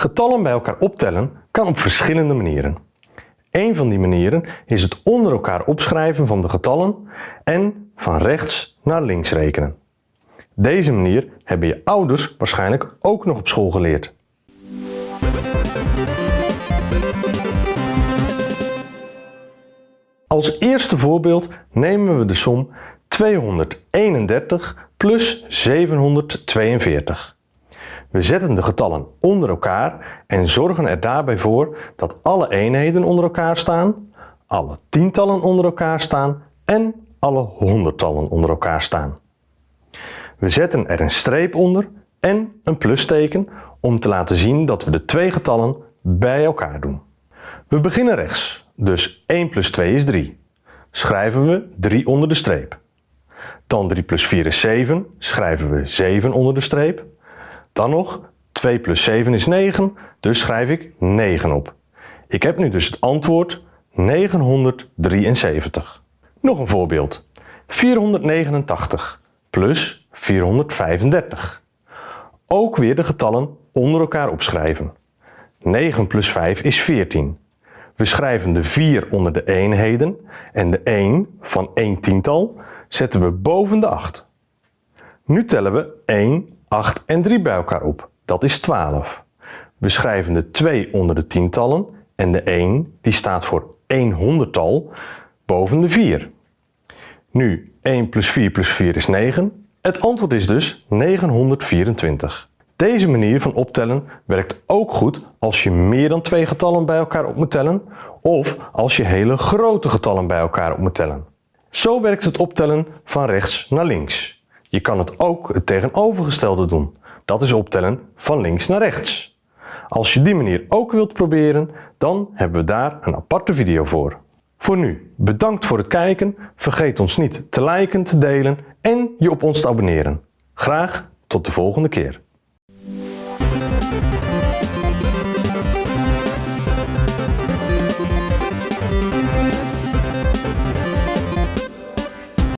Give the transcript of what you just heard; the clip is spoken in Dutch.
Getallen bij elkaar optellen kan op verschillende manieren. Een van die manieren is het onder elkaar opschrijven van de getallen en van rechts naar links rekenen. Deze manier hebben je ouders waarschijnlijk ook nog op school geleerd. Als eerste voorbeeld nemen we de som 231 plus 742. We zetten de getallen onder elkaar en zorgen er daarbij voor dat alle eenheden onder elkaar staan, alle tientallen onder elkaar staan en alle honderdtallen onder elkaar staan. We zetten er een streep onder en een plusteken om te laten zien dat we de twee getallen bij elkaar doen. We beginnen rechts, dus 1 plus 2 is 3. Schrijven we 3 onder de streep. Dan 3 plus 4 is 7, schrijven we 7 onder de streep. Dan nog 2 plus 7 is 9, dus schrijf ik 9 op. Ik heb nu dus het antwoord 973. Nog een voorbeeld. 489 plus 435. Ook weer de getallen onder elkaar opschrijven. 9 plus 5 is 14. We schrijven de 4 onder de eenheden en de 1 van 1 tiental zetten we boven de 8. Nu tellen we 1, 8 en 3 bij elkaar op. Dat is 12. We schrijven de 2 onder de tientallen en de 1 die staat voor 1 honderdtal boven de 4. Nu 1 plus 4 plus 4 is 9. Het antwoord is dus 924. Deze manier van optellen werkt ook goed als je meer dan twee getallen bij elkaar op moet tellen of als je hele grote getallen bij elkaar op moet tellen. Zo werkt het optellen van rechts naar links. Je kan het ook het tegenovergestelde doen. Dat is optellen van links naar rechts. Als je die manier ook wilt proberen, dan hebben we daar een aparte video voor. Voor nu, bedankt voor het kijken. Vergeet ons niet te liken, te delen en je op ons te abonneren. Graag tot de volgende keer.